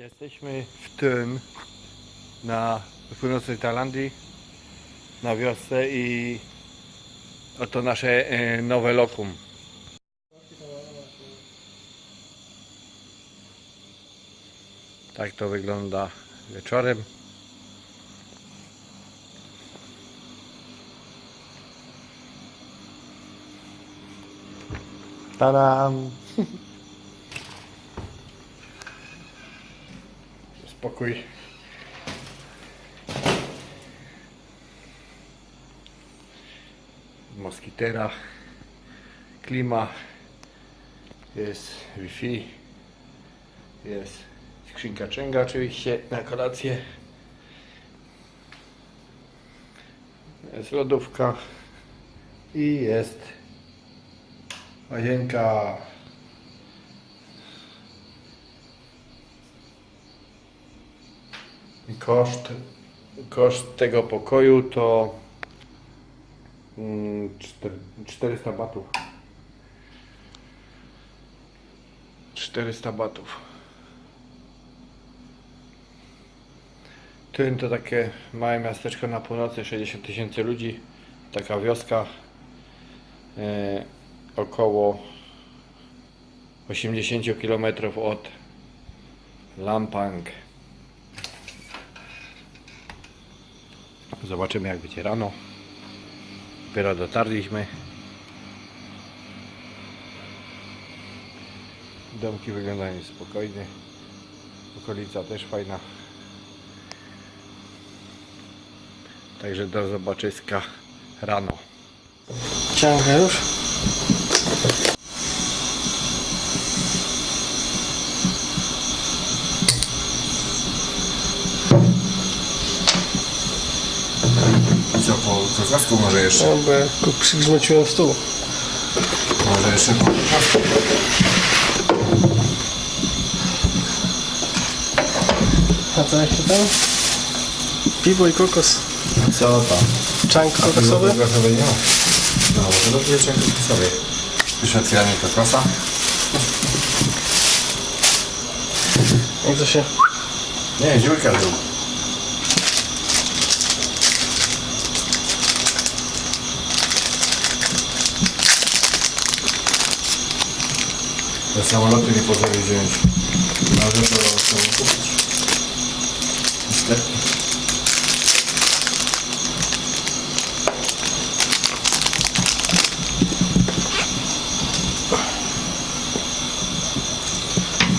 Jesteśmy w Thun na północnej Tajlandii na wiosce i oto nasze e, nowe lokum. Tak to wygląda wieczorem. Tadam! Spokój. Moskitera, klima, jest Wi-Fi, jest skrzynka częga oczywiście na kolację, jest lodówka i jest łazienka. Koszt, koszt tego pokoju to mm, czter- 400 batów. 400 batów. Tyn to takie małe miasteczko na północy, 60 tysięcy ludzi. Taka wioska e, około 80 km od Lampang. Zobaczymy jak będzie rano. Dopiero dotarliśmy. Domki wyglądają spokojnie. Okolica też fajna. Także do zobaczyska rano. Ciągle już. Krakowsku może jeszcze? No bo ja go przygrzmociłem stół. Może jeszcze po. A co jak się tam? Piwo i kokos. Co tam? Czank kokosowy? Kokosowy nie ma. No, może dobrze jeszcze kokosowy. Już kokosa. Jak to się... Nie, dziurka był. Te samoloty nie potrafię wziąć. Może to chcę kupić. Niestety.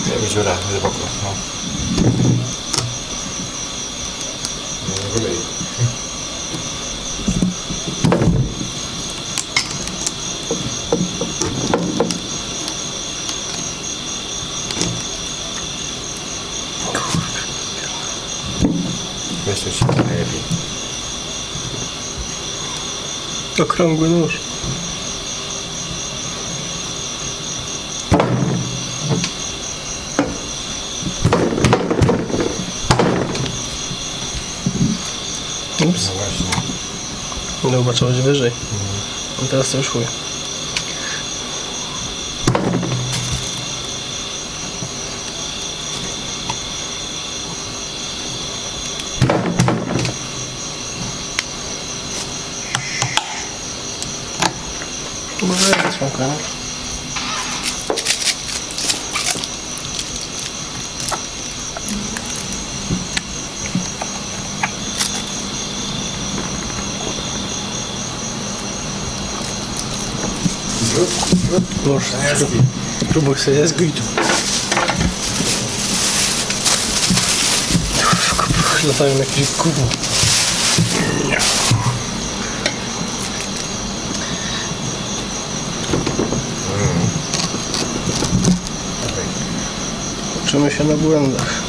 Nie, dziura, głęboko, no. Weź to się najlepiej. Okrągły nóż. Ups. No właśnie. No chyba trzeba być wyżej. A teraz to już chuj. Уважаете, пока. Ложь. Трубок связь гыть. Латаем на крик кубу. Uczymy się na błędach.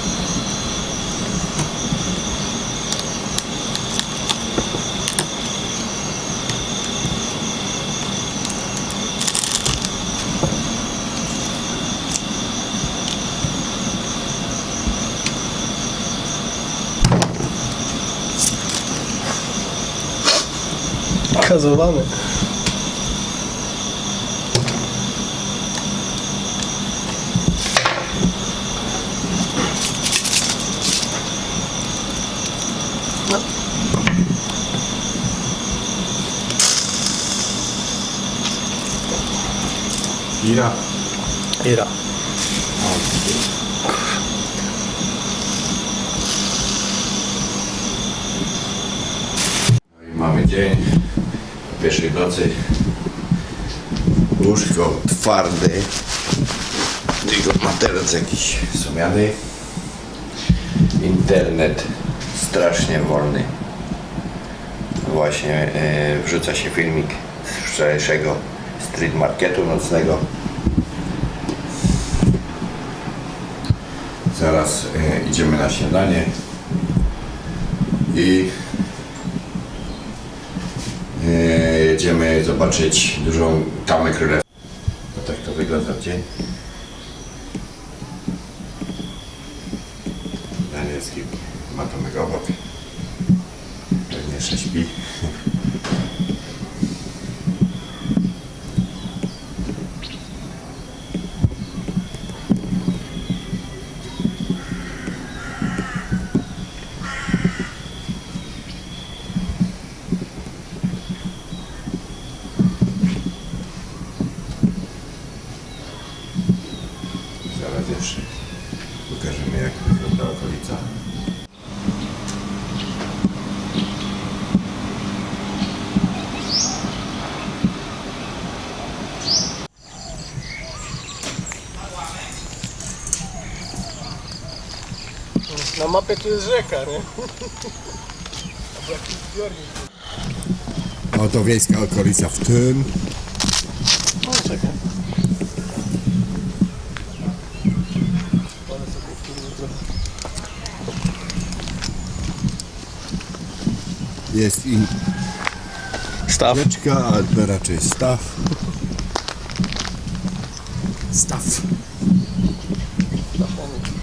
Kazowany. Ira. Ira. No i mamy dzień pierwszej nocy. Łóżko twarde. Tylko materac jakiś sumiany. Internet strasznie wolny. Właśnie e, wrzuca się filmik z wczorajszego street marketu nocnego. Zaraz e, idziemy na śniadanie i e, jedziemy zobaczyć dużą tamę królewską. No tak to wygląda w dzień. Danielski ma Tomek obok. Pewnie jeszcze śpi. Jeszcze pokażemy jak wygląda okolica. Na mapie tu jest rzeka, nie? Oto wiejska okolica w tym. O, czekaj. Wolę sobie w tym trochę. Jest i Staw. rzeczka, a to raczej staw. Staw. Stafony.